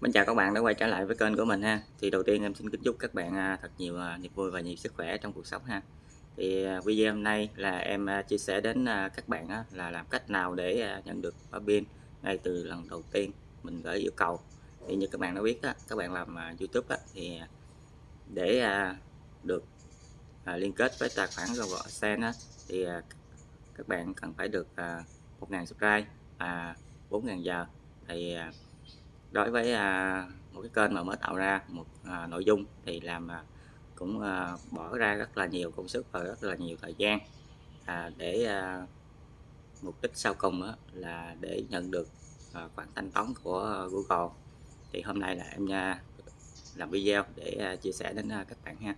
Mến chào các bạn đã quay trở lại với kênh của mình ha. Thì đầu tiên em xin kính chúc các bạn à, thật nhiều à, niềm vui và nhiều sức khỏe trong cuộc sống ha. Thì à, video hôm nay là em chia sẻ đến các bạn là làm cách nào để nhận được pin ngay từ lần đầu tiên mình gửi yêu cầu. Thì như các bạn đã biết các bạn làm YouTube thì để được liên kết với tài khoản Google AdSense thì các bạn cần phải được 1.000 subscribe và 4.000 giờ thì đối với à, một cái kênh mà mới tạo ra một à, nội dung thì làm à, cũng à, bỏ ra rất là nhiều công sức và rất là nhiều thời gian à, để à, mục đích sau cùng đó là để nhận được à, khoản thanh toán của Google. Thì hôm nay là em à, làm video để à, chia sẻ đến à, các bạn ha.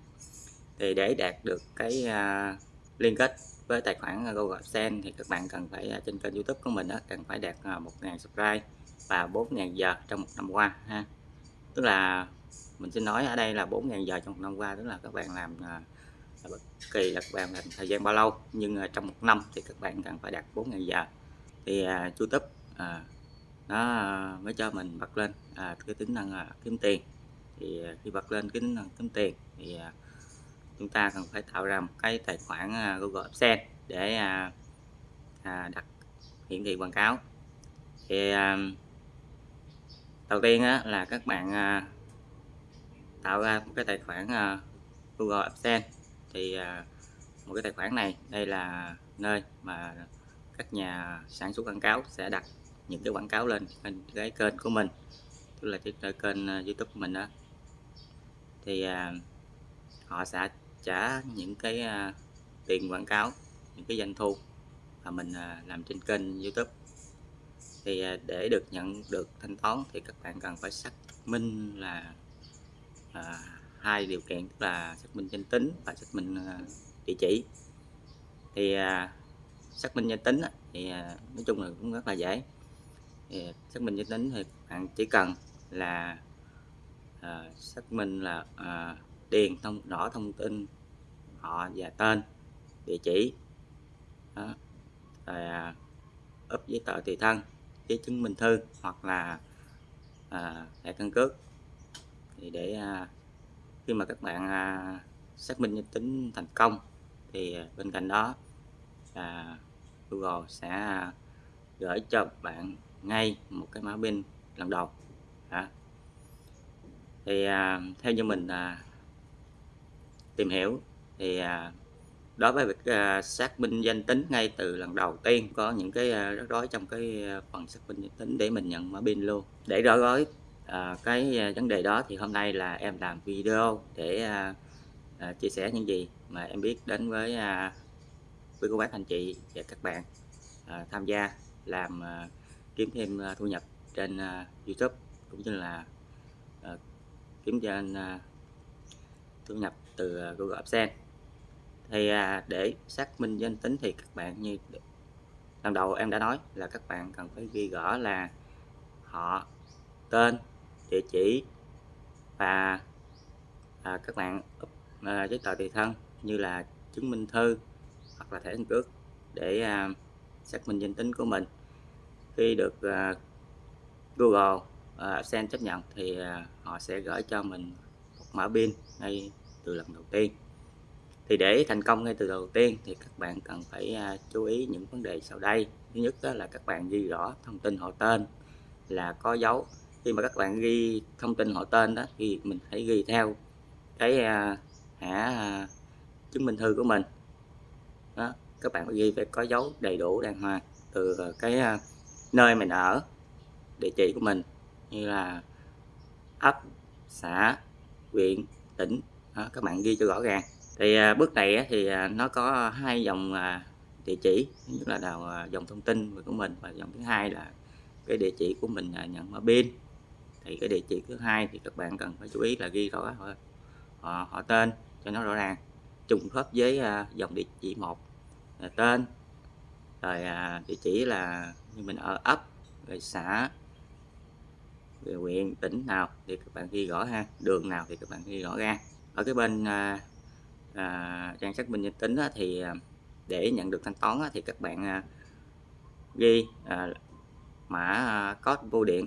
Thì để đạt được cái à, liên kết với tài khoản Google AdSense thì các bạn cần phải à, trên kênh YouTube của mình đó, cần phải đạt à, 1.000 subscribe và 4.000 giờ trong một năm qua ha. Tức là mình xin nói ở đây là 4.000 giờ trong một năm qua tức là các bạn làm à, là bất kỳ là các bạn làm thời gian bao lâu nhưng trong một năm thì các bạn cần phải đạt 4.000 giờ. Thì uh, YouTube uh, nó uh, mới cho mình bật lên uh, cái tính năng uh, kiếm tiền. Thì uh, khi bật lên cái tính năng kiếm tiền thì uh, chúng ta cần phải tạo ra một cái tài khoản uh, Google AdSense để uh, uh, đặt hiển thị quảng cáo. Thì uh, đầu tiên á, là các bạn à, tạo ra một cái tài khoản à, Google AdSense. Thì à, một cái tài khoản này đây là nơi mà các nhà sản xuất quảng cáo sẽ đặt những cái quảng cáo lên cái kênh của mình tức là cái kênh à, YouTube của mình đó. Thì à, họ sẽ trả những cái à, tiền quảng cáo những cái doanh thu mà mình làm trên kênh YouTube thì à, để được nhận được thanh toán thì các bạn cần phải xác minh là à, hai điều kiện tức là xác minh danh tính và xác minh à, địa chỉ thì à, xác minh danh tính thì à, nói chung là cũng rất là dễ thì à, xác minh danh tính thì bạn chỉ cần là à, xác minh là à, điền thông rõ thông tin họ và tên địa chỉ đó. rồi à, up giấy tờ tùy thân giấy chứng minh thư hoặc là à, thẻ căn cước thì để à, khi mà các bạn à, xác minh danh tính thành công thì à, bên cạnh đó là Google sẽ à, gửi cho bạn ngay một cái mã pin lần đầu đó. thì à, theo như mình à, tìm hiểu thì à, đối với việc uh, xác minh danh tính ngay từ lần đầu tiên có những cái uh, rắc rối trong cái uh, phần xác minh danh tính để mình nhận mã pin luôn. Để rõ gói uh, cái uh, vấn đề đó thì hôm nay là em làm video để uh, uh, chia sẻ những gì mà em biết đến với uh, với cô bác anh chị và các bạn uh, tham gia làm uh, kiếm thêm uh, thu nhập trên uh, YouTube cũng như là uh, kiếm trên uh, thu nhập từ uh, Google AdSense thì à, để xác minh danh tính thì các bạn như lần đầu em đã nói là các bạn cần phải ghi rõ là họ tên địa chỉ và à, các bạn à, giấy tờ tùy thân như là chứng minh thư hoặc là thẻ căn cước để à, xác minh danh tính của mình. Khi được à, Google à, chấp nhận thì à, họ sẽ gửi cho mình một mã pin ngay từ lần đầu tiên thì để thành công ngay từ đầu tiên thì các bạn cần phải à, chú ý những vấn đề sau đây. Thứ nhất đó là các bạn ghi rõ thông tin họ tên là có dấu. Khi mà các bạn ghi thông tin họ tên đó thì mình hãy ghi theo cái à, hả à, chứng minh thư của mình. Đó các bạn phải ghi phải có dấu đầy đủ đàng hoàng từ cái nơi mình ở địa chỉ của mình như là ấp xã huyện tỉnh. Đó, các bạn ghi cho rõ ràng thì à, bước này thì à, nó có hai dòng à, địa chỉ. Thứ nhất là đầu dòng thông tin của mình và dòng thứ hai là cái địa chỉ của mình nhận mở pin. Thì cái địa chỉ thứ hai thì các bạn cần phải chú ý là ghi rõ họ, họ, họ tên cho nó rõ ràng. Trùng khớp với dòng địa chỉ một là tên. Rồi địa chỉ là như mình ở ấp rồi xã về huyện tỉnh nào thì các bạn ghi rõ ha. Đường nào thì các bạn ghi rõ ra ở cái bên à, trang xác minh danh tính á, thì à, để nhận được thanh toán á, thì các bạn à, ghi à, mã à, code bưu điện.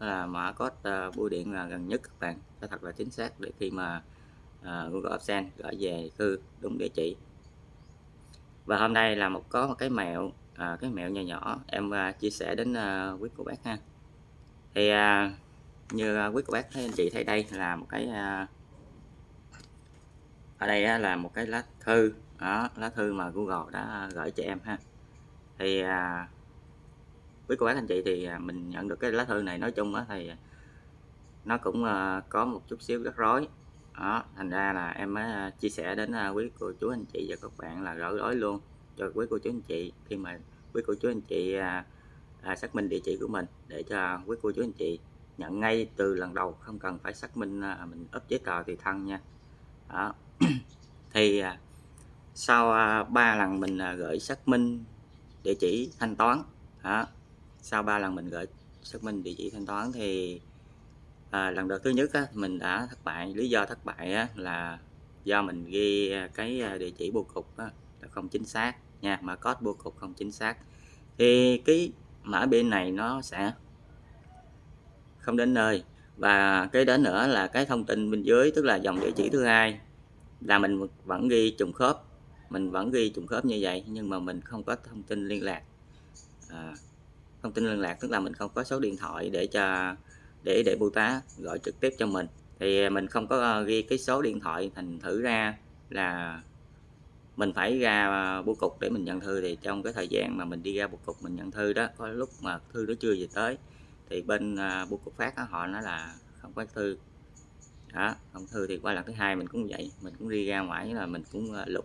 Là mã code à, bưu điện là gần nhất các bạn. Phải thật là chính xác để khi mà à, Google AdSense gửi về thư đúng địa chỉ. Và hôm nay là một có một cái mẹo à, cái mẹo nhỏ nhỏ em à, chia sẻ đến à, quý cô bác ha. Thì à, như à, quý cô bác thấy anh chị thấy đây là một cái à, ở đây á, là một cái lá thư. Đó lá thư mà Google đã gửi cho em ha. Thì à, cô bác anh chị thì à, mình nhận được cái lá thư này nói chung á thì nó cũng à, có một chút xíu rắc rối. Đó thành ra là em mới à, chia sẻ đến à, quý cô chú anh chị và các bạn là gỡ rối luôn cho quý cô chú anh chị khi mà quý cô chú anh chị à, à, xác minh địa chỉ của mình để cho quý cô chú anh chị nhận ngay từ lần đầu. Không cần phải xác minh à, mình ấp giấy tờ tùy thân nha. Đó. thì à, sau à, ba 3 lần mình à, gửi xác minh địa chỉ thanh toán đó sau 3 lần mình gửi xác minh địa chỉ thanh toán thì à, lần đầu thứ nhất á, mình đã thất bại. Lý do thất bại á, là do mình ghi cái địa chỉ bưu cục á, là không chính xác nha mã code bưu cục không chính xác. Thì cái mã pin này nó sẽ không đến nơi. Và cái đó nữa là cái thông tin bên dưới tức là dòng địa chỉ thứ hai là mình vẫn ghi trùng khớp mình vẫn ghi trùng khớp như vậy nhưng mà mình không có thông tin liên lạc. À, thông tin liên lạc tức là mình không có số điện thoại để cho để để bưu tá gọi trực tiếp cho mình. Thì mình không có ờ, ghi cái số điện thoại thành thử ra là mình phải ra ờ, bưu cục để mình nhận thư. Thì trong cái thời gian mà mình đi ra bưu cục mình nhận thư đó có lúc mà thư nó chưa về tới thì bên ờ, bưu cục phát đó, họ nói là không có thư đó không thư thì qua lần thứ hai mình cũng vậy, mình cũng đi ra ngoài là mình cũng ờ, lục.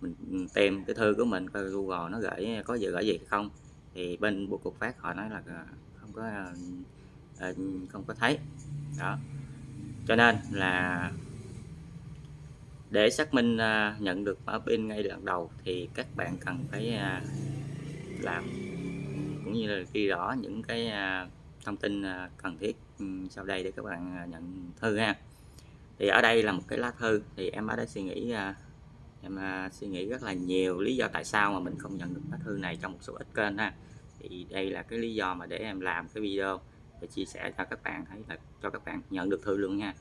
Mình ừ, tìm cái thư của mình coi Google nó gửi, có gì, gửi gì không. Thì bên bộ cục phát họ nói là ờ, không có ờ, không có thấy. Đó. Cho nên là để xác minh nhận được mã pin ngay lần đầu thì các bạn cần phải làm, cũng như là ghi rõ những cái thông tin à, cần thiết ừ, sau đây để các bạn à, nhận thư ha. Thì ở đây là một cái lá thư thì em ở đây suy nghĩ à, em suy nghĩ rất là nhiều lý do tại sao mà mình không nhận được lá thư này trong một số ít kênh ha. Thì đây là cái lý do mà để em làm cái video để chia sẻ cho các bạn thấy là, cho các bạn nhận được thư luôn nha.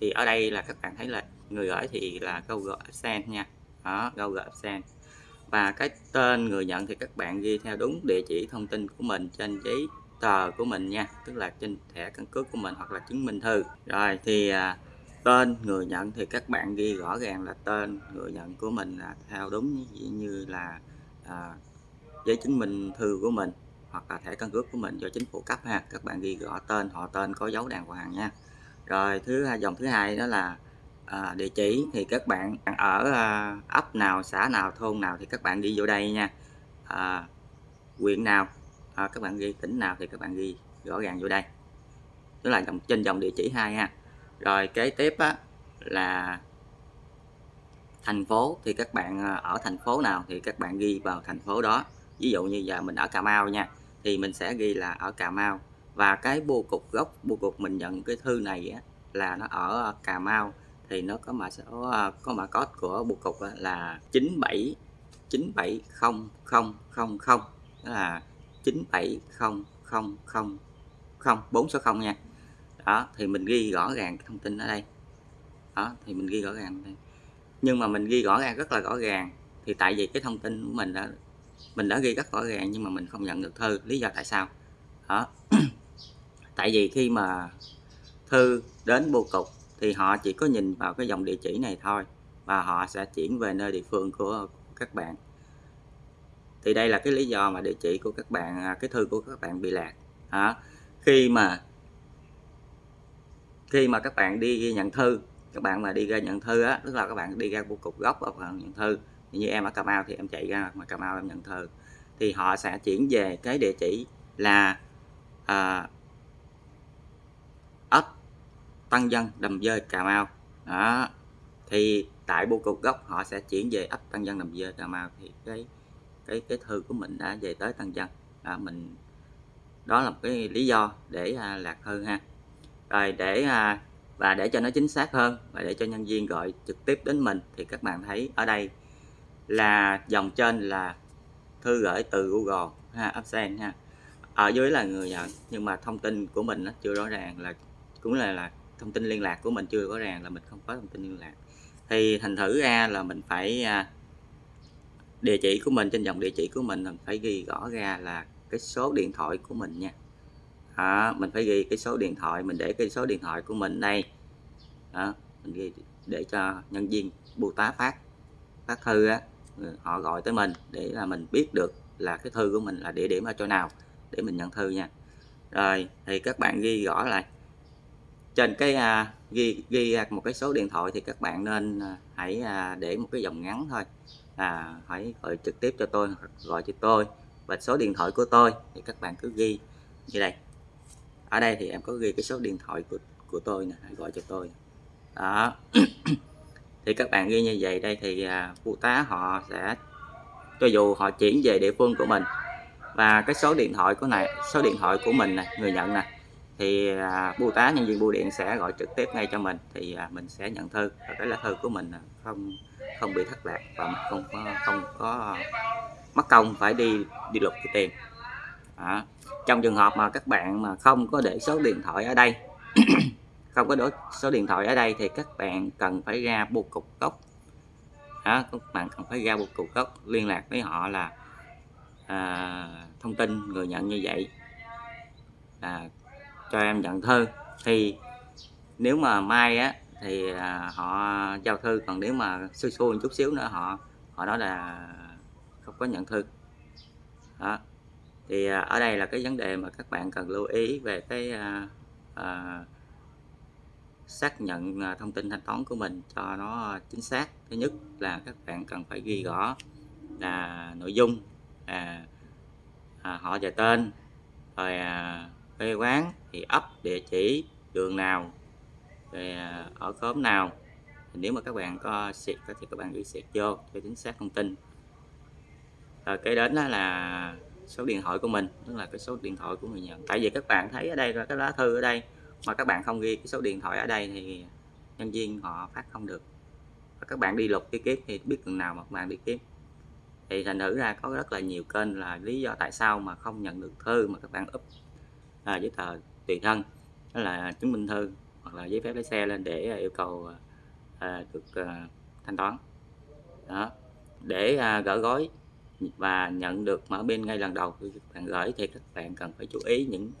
Thì ở đây là các bạn thấy là người gửi thì là Google AdSense nha. Đó Google AdSense và cái tên người nhận thì các bạn ghi theo đúng địa chỉ thông tin của mình trên giấy tờ của mình nha tức là trên thẻ căn cước của mình hoặc là chứng minh thư. Rồi thì à, tên người nhận thì các bạn ghi rõ ràng là tên người nhận của mình là theo đúng như là à, giấy chứng minh thư của mình hoặc là thẻ căn cước của mình do chính phủ cấp ha. Các bạn ghi rõ tên họ tên có dấu đàng hoàng nha. Rồi thứ hai dòng thứ hai đó là à, địa chỉ thì các bạn ở à, ấp nào xã nào thôn nào thì các bạn ghi vô đây nha. À, quyện nào à, các bạn ghi tỉnh nào thì các bạn ghi rõ ràng vô đây. Tức là dòng trên dòng địa chỉ hai ha. Rồi kế tiếp á, là thành phố thì các bạn à, ở thành phố nào thì các bạn ghi vào thành phố đó. Ví dụ như giờ mình ở Cà Mau nha thì mình sẽ ghi là ở Cà Mau. Và cái bưu cục gốc bưu cục mình nhận cái thư này á, là nó ở Cà Mau thì nó có mã số à, có mã code của bưu cục là 97 970000 đó là 970000 4 số 0 nha. Đó, thì mình ghi rõ ràng thông tin ở đây. Đó, thì mình ghi rõ ràng đây. Nhưng mà mình ghi rõ ràng rất là rõ ràng, thì tại vì cái thông tin của mình đã mình đã ghi rất rõ ràng nhưng mà mình không nhận được thư. Lý do tại sao? Đó. Tại vì khi mà thư đến bưu cục thì họ chỉ có nhìn vào cái dòng địa chỉ này thôi và họ sẽ chuyển về nơi địa phương của các bạn thì đây là cái lý do mà địa chỉ của các bạn à, cái thư của các bạn bị lạc à, khi mà khi mà các bạn đi nhận thư các bạn mà đi ra nhận thư á tức là các bạn đi ra bưu cục gốc và nhận thư. Như em ở Cà Mau thì em chạy ra mà Cà Mau em nhận thư. Thì họ sẽ chuyển về cái địa chỉ là à, ấp Tân Dân Đầm Dơi Cà Mau. Đó. Thì tại bưu cục gốc họ sẽ chuyển về ấp Tân Dân Đầm Dơi Cà Mau. Thì cái cái cái thư của mình đã về tới tăng Dân. À, mình đó là một cái lý do để à, lạc thư ha. Rồi để à, và để cho nó chính xác hơn và để cho nhân viên gọi trực tiếp đến mình thì các bạn thấy ở đây là dòng trên là thư gửi từ Google ha upsend ha. Ở dưới là người nhận nhưng mà thông tin của mình nó chưa rõ ràng là cũng là là thông tin liên lạc của mình chưa rõ ràng là mình không có thông tin liên lạc. Thì thành thử ra là mình phải à, địa chỉ của mình trên dòng địa chỉ của mình mình phải ghi rõ ra là cái số điện thoại của mình nha. Đó, mình phải ghi cái số điện thoại mình để cái số điện thoại của mình đây. Đó, mình ghi để cho nhân viên bưu tá phát phát thư á ừ, họ gọi tới mình để là mình biết được là cái thư của mình là địa điểm ở chỗ nào để mình nhận thư nha. Rồi thì các bạn ghi rõ lại. Trên cái à, ghi ghi một cái số điện thoại thì các bạn nên à, hãy à, để một cái dòng ngắn thôi là hãy gọi trực tiếp cho tôi gọi cho tôi và số điện thoại của tôi thì các bạn cứ ghi. Như đây. Ở đây thì em có ghi cái số điện thoại của của tôi nè, hãy gọi cho tôi. Đó. Thì các bạn ghi như vậy, đây thì à, phụ tá họ sẽ, cho dù họ chuyển về địa phương của mình. Và cái số điện thoại của này, số điện thoại của mình này người nhận nè, thì à, bưu tá nhân viên bưu điện sẽ gọi trực tiếp ngay cho mình. Thì à, mình sẽ nhận thư. Và cái lá thư của mình không không bị thất lạc và không có không có mất công phải đi đi lục cái tiền. À, trong trường hợp mà các bạn mà không có để số điện thoại ở đây không có đổi số điện thoại ở đây thì các bạn cần phải ra bưu cục gốc. Đó, các bạn cần phải ra bưu cục gốc liên lạc với họ là à, thông tin người nhận như vậy. À, cho em nhận thư thì nếu mà mai á thì à, họ giao thư. Còn nếu mà xui xui một chút xíu nữa họ họ nói là không có nhận thư. Đó. Thì à, ở đây là cái vấn đề mà các bạn cần lưu ý về cái à, à, xác nhận à, thông tin thanh toán của mình cho nó chính xác. Thứ nhất là các bạn cần phải ghi rõ là nội dung à, à, họ và tên rồi à, quê quán thì ấp địa chỉ đường nào ở khóm nào. Thì nếu mà các bạn có xịt thì các bạn ghi xịt vô cho chính xác thông tin. Rồi kế đến đó là số điện thoại của mình tức là cái số điện thoại của người nhận. Tại vì các bạn thấy ở đây là cái lá thư ở đây mà các bạn không ghi cái số điện thoại ở đây thì nhân viên họ phát không được. Và các bạn đi lục đi kiếm thì biết đường nào mà các bạn đi kiếm thì thành thử ra có rất là nhiều kênh là lý do tại sao mà không nhận được thư mà các bạn up à, giấy tờ tùy thân. Đó là chứng minh thư hoặc là giấy phép lái xe lên để à, yêu cầu à, à, được à, thanh toán. Đó để à, gỡ gói và nhận được mở pin ngay lần đầu khi các bạn gửi thì các bạn cần phải chú ý những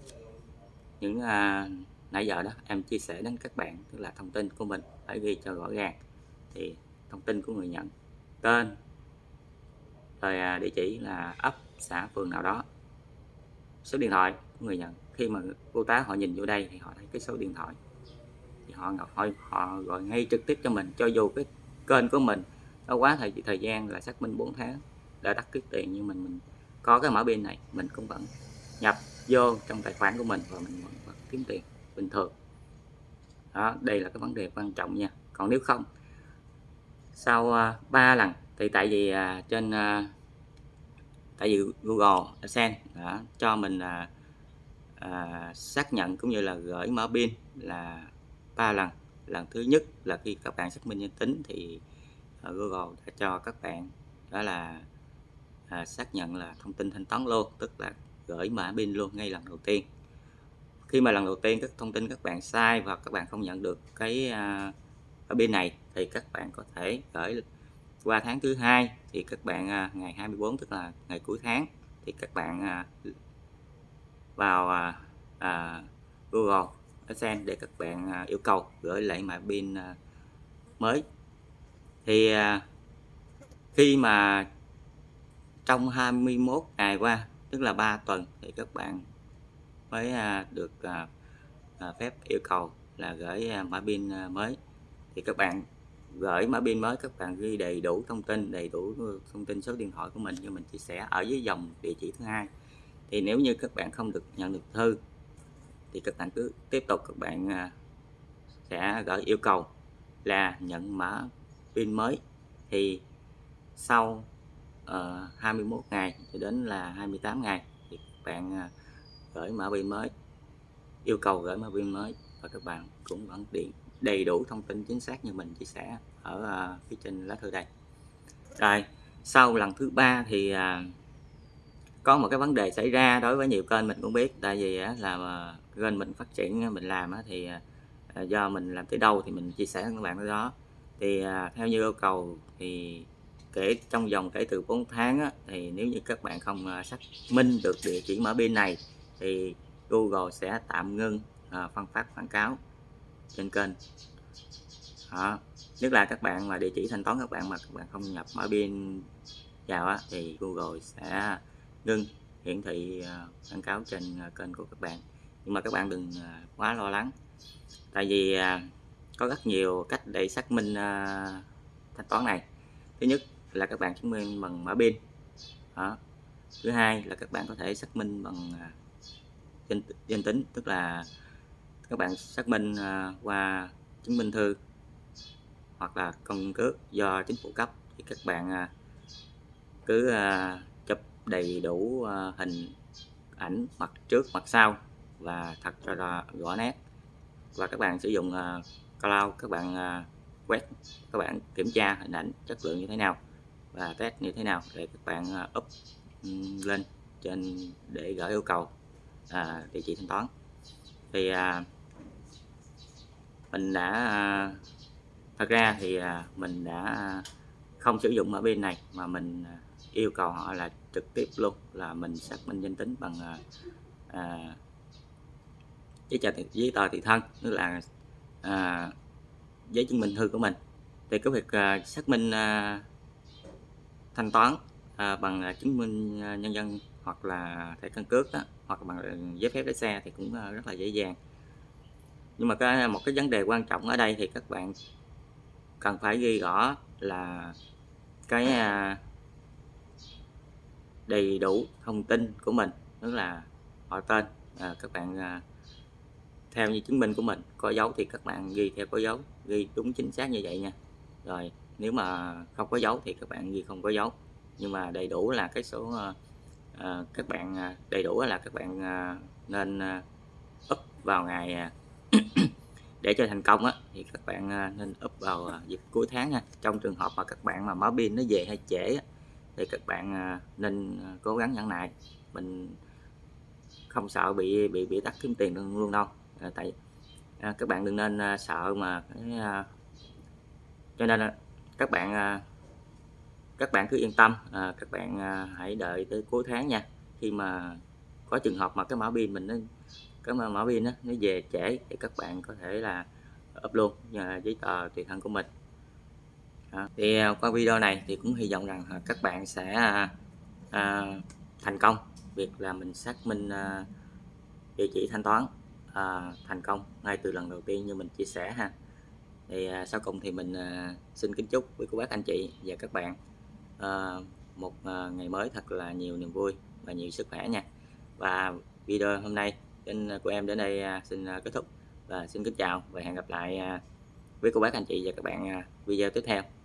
những à, nãy giờ đó em chia sẻ đến các bạn tức là thông tin của mình phải ghi cho rõ ràng thì thông tin của người nhận tên rồi à, địa chỉ là ấp xã phường nào đó số điện thoại của người nhận. Khi mà cô tá họ nhìn vô đây thì họ thấy cái số điện thoại họ họ họ gọi ngay trực tiếp cho mình cho dù cái kênh của mình nó quá thời thời gian là xác minh 4 tháng đã đắt cái tiền nhưng mình mình có cái mã pin này mình cũng vẫn nhập vô trong tài khoản của mình và mình vẫn, vẫn kiếm tiền bình thường. Đó đây là cái vấn đề quan trọng nha. Còn nếu không sau à, uh, 3 lần thì tại vì uh, trên uh, tại vì Google AdSense đã cho mình là uh, xác nhận cũng như là gửi mở pin là ba lần. Lần thứ nhất là khi các bạn xác minh danh tính thì à, Google đã cho các bạn đó là à, xác nhận là thông tin thanh toán luôn tức là gửi mã pin luôn ngay lần đầu tiên. Khi mà lần đầu tiên các thông tin các bạn sai và các bạn không nhận được cái à, ở bên này thì các bạn có thể gửi qua tháng thứ hai thì các bạn à, ngày 24 tức là ngày cuối tháng thì các bạn à, vào à, à, Google AdSense để các bạn à, yêu cầu gửi lại mã pin à, mới. Thì à, khi mà trong 21 ngày qua, tức là 3 tuần, thì các bạn mới được phép yêu cầu là gửi mã pin mới. Thì các bạn gửi mã pin mới, các bạn ghi đầy đủ thông tin, đầy đủ thông tin số điện thoại của mình như mình chia sẻ ở dưới dòng địa chỉ thứ hai. Thì nếu như các bạn không được nhận được thư thì các bạn cứ tiếp tục các bạn à, sẽ gửi yêu cầu là nhận mã pin mới. Thì sau ờ, uh, 21 ngày cho đến là 28 ngày thì các bạn uh, gửi mã pin mới yêu cầu gửi mã pin mới và các bạn cũng vẫn điện đầy đủ thông tin chính xác như mình chia sẻ ở uh, phía trên lá thư đây. Rồi sau lần thứ ba thì uh, có một cái vấn đề xảy ra đối với nhiều kênh mình cũng biết. Tại vì uh, là kênh mình phát triển mình làm thì à, à, do mình làm tới đâu thì mình chia sẻ với các bạn tới đó thì à, theo như yêu cầu thì kể trong vòng kể từ 4 tháng á, thì nếu như các bạn không xác minh được địa chỉ mở pin này thì Google sẽ tạm ngưng à, phân phát quảng cáo trên kênh đó. nhất là các bạn mà địa chỉ thanh toán các bạn mà các bạn không nhập mở pin vào á, thì Google sẽ ngưng hiển thị quảng cáo trên kênh của các bạn nhưng mà các bạn đừng à, quá lo lắng. Tại vì à, có rất nhiều cách để xác minh à, thanh toán này. Thứ nhất là các bạn chứng minh bằng mã pin. Đó. thứ hai là các bạn có thể xác minh bằng danh, danh tính tức là các bạn xác minh qua chứng minh thư hoặc là công cước do chính phủ cấp thì các bạn cứ chụp đầy đủ hình ảnh mặt trước mặt sau và thật ra là rõ nét. Và các bạn sử dụng uh, cloud các bạn uh, quét các bạn kiểm tra hình ảnh chất lượng như thế nào và test như thế nào để các bạn uh, up lên trên để gửi yêu cầu à, địa chỉ thanh toán. Thì à, mình đã thật ra thì à, mình đã không sử dụng ở bên này mà mình yêu cầu họ là trực tiếp luôn là mình xác minh danh tính bằng à, giấy tờ giấy tờ tùy thân tức là à, giấy chứng minh thư của mình. Thì cái việc à, xác minh à, thanh toán à, bằng à, chứng minh à, nhân dân hoặc là thẻ căn cước đó, hoặc bằng giấy phép lái xe thì cũng à, rất là dễ dàng. Nhưng mà cái một cái vấn đề quan trọng ở đây thì các bạn cần phải ghi rõ là cái à, đầy đủ thông tin của mình tức là họ tên à, các bạn à, theo như chứng minh của mình có dấu thì các bạn ghi theo có dấu ghi đúng chính xác như vậy nha. Rồi nếu mà không có dấu thì các bạn ghi không có dấu. Nhưng mà đầy đủ là cái số uh, các bạn ờ, đầy đủ là các bạn uh, nên uh, up vào ngày à, để cho thành công á thì các bạn nên up vào dịp cuối tháng nha. Trong trường hợp mà các bạn mà mở pin nó về hay trễ á, thì các bạn nên cố gắng nhẫn nại. Mình không sợ bị bị bị tắt kiếm tiền luôn đâu à, tại à, các bạn đừng nên à, sợ mà cái à, cho nên à, các bạn à, các bạn cứ yên tâm à, các bạn à, hãy đợi tới cuối tháng nha. Khi mà có trường hợp mà cái mã pin mình nó cái mã pin nó nó về trễ thì các bạn có thể là up luôn à, giấy tờ tùy thân của mình. À, thì qua video này thì cũng hy vọng rằng à, các bạn sẽ à, à, thành công. Việc là mình xác minh à, địa chỉ thanh toán à, thành công ngay từ lần đầu tiên như mình chia sẻ ha. Thì à, sau cùng thì mình à, xin kính chúc quý cô bác anh chị và các bạn à, một à, ngày mới thật là nhiều niềm vui và nhiều sức khỏe nha. Và video hôm nay kênh à, của em đến đây à, xin à, kết thúc và xin kính chào và hẹn gặp lại à, với cô bác anh chị và các bạn à, video tiếp theo.